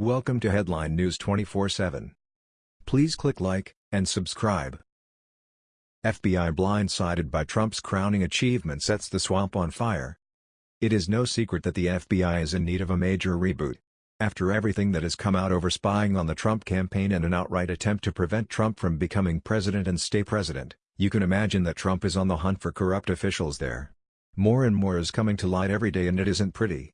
Welcome to Headline News 24/7. Please click like and subscribe. FBI blindsided by Trump's crowning achievement sets the swamp on fire. It is no secret that the FBI is in need of a major reboot. After everything that has come out over spying on the Trump campaign and an outright attempt to prevent Trump from becoming president and stay president, you can imagine that Trump is on the hunt for corrupt officials there. More and more is coming to light every day and it isn't pretty.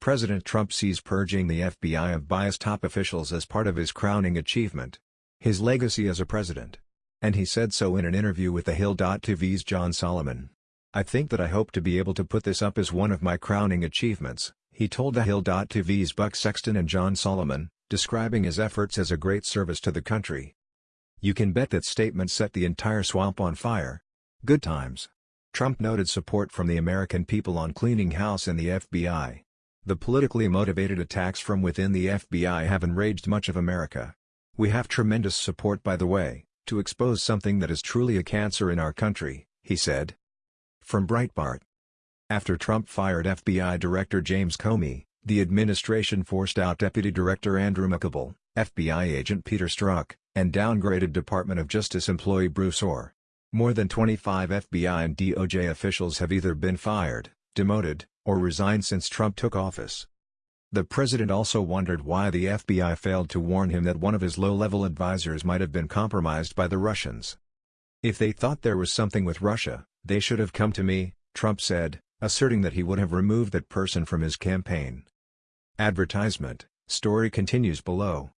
President Trump sees purging the FBI of biased top officials as part of his crowning achievement. His legacy as a president. And he said so in an interview with The Hill.tv's John Solomon. I think that I hope to be able to put this up as one of my crowning achievements, he told The Hill.tv's Buck Sexton and John Solomon, describing his efforts as a great service to the country. You can bet that statement set the entire swamp on fire. Good times. Trump noted support from the American people on cleaning house in the FBI. The politically motivated attacks from within the FBI have enraged much of America. We have tremendous support by the way, to expose something that is truly a cancer in our country, he said. From Breitbart. After Trump fired FBI Director James Comey, the administration forced out Deputy Director Andrew McCabe, FBI agent Peter Strzok, and downgraded Department of Justice employee Bruce Ohr. More than 25 FBI and DOJ officials have either been fired, demoted, or resigned since Trump took office. The president also wondered why the FBI failed to warn him that one of his low-level advisors might have been compromised by the Russians. If they thought there was something with Russia, they should have come to me, Trump said, asserting that he would have removed that person from his campaign. Advertisement, story continues below.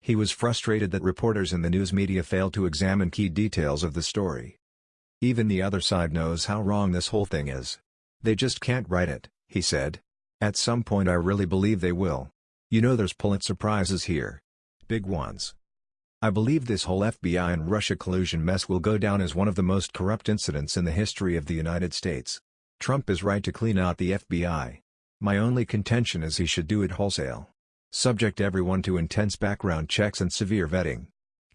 He was frustrated that reporters in the news media failed to examine key details of the story. Even the other side knows how wrong this whole thing is. They just can't write it, he said. At some point I really believe they will. You know there's Pulitzer Prizes here. Big ones. I believe this whole FBI and Russia collusion mess will go down as one of the most corrupt incidents in the history of the United States. Trump is right to clean out the FBI. My only contention is he should do it wholesale. Subject everyone to intense background checks and severe vetting.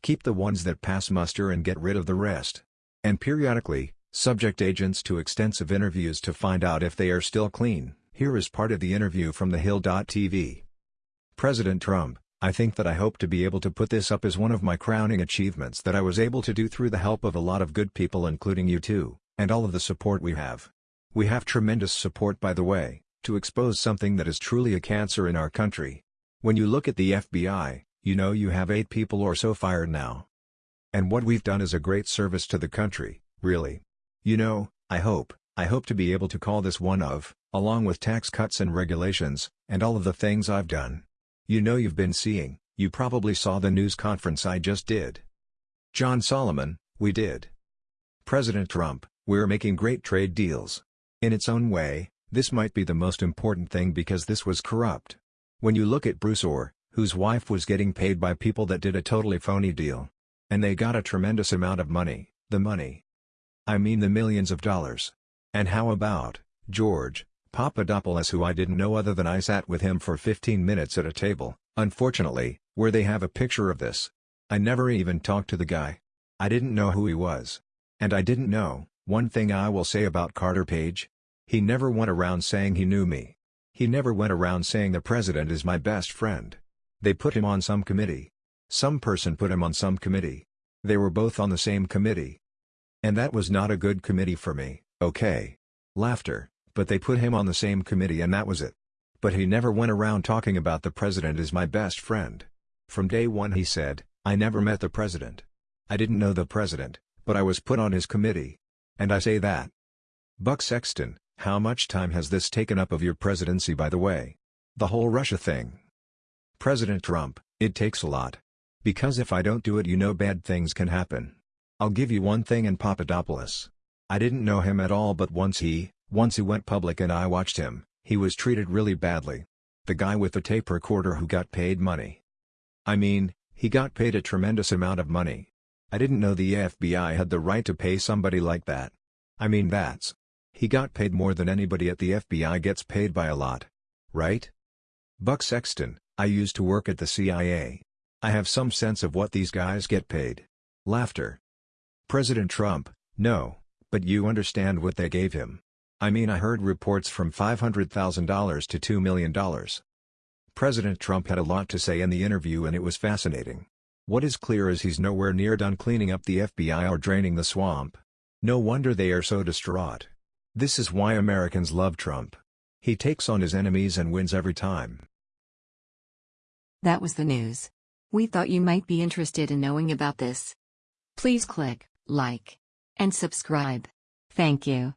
Keep the ones that pass muster and get rid of the rest. And periodically, subject agents to extensive interviews to find out if they are still clean. Here is part of the interview from The Hill.tv. President Trump, I think that I hope to be able to put this up as one of my crowning achievements that I was able to do through the help of a lot of good people including you too, and all of the support we have. We have tremendous support by the way, to expose something that is truly a cancer in our country. When you look at the FBI, you know you have 8 people or so fired now. And what we've done is a great service to the country, really. You know, I hope, I hope to be able to call this one of, along with tax cuts and regulations, and all of the things I've done. You know you've been seeing, you probably saw the news conference I just did. John Solomon, we did. President Trump, we're making great trade deals. In its own way, this might be the most important thing because this was corrupt. When you look at Bruce Ohr, whose wife was getting paid by people that did a totally phony deal. And they got a tremendous amount of money, the money. I mean the millions of dollars. And how about, George, Papadopoulos who I didn't know other than I sat with him for 15 minutes at a table, unfortunately, where they have a picture of this. I never even talked to the guy. I didn't know who he was. And I didn't know, one thing I will say about Carter Page. He never went around saying he knew me. He never went around saying the president is my best friend. They put him on some committee. Some person put him on some committee. They were both on the same committee. And that was not a good committee for me, okay. Laughter, but they put him on the same committee and that was it. But he never went around talking about the president is my best friend. From day one he said, I never met the president. I didn't know the president, but I was put on his committee. And I say that. Buck Sexton, how much time has this taken up of your presidency by the way? The whole Russia thing. President Trump, it takes a lot. Because if I don't do it you know bad things can happen. I'll give you one thing in Papadopoulos. I didn't know him at all but once he, once he went public and I watched him, he was treated really badly. The guy with the tape recorder who got paid money. I mean, he got paid a tremendous amount of money. I didn't know the FBI had the right to pay somebody like that. I mean that's, he got paid more than anybody at the FBI gets paid by a lot. Right? Buck Sexton, I used to work at the CIA. I have some sense of what these guys get paid. Laughter. President Trump, no, but you understand what they gave him. I mean I heard reports from $500,000 to $2 million. President Trump had a lot to say in the interview and it was fascinating. What is clear is he's nowhere near done cleaning up the FBI or draining the swamp. No wonder they are so distraught. This is why Americans love Trump. He takes on his enemies and wins every time. That was the news. We thought you might be interested in knowing about this. Please click like and subscribe. Thank you.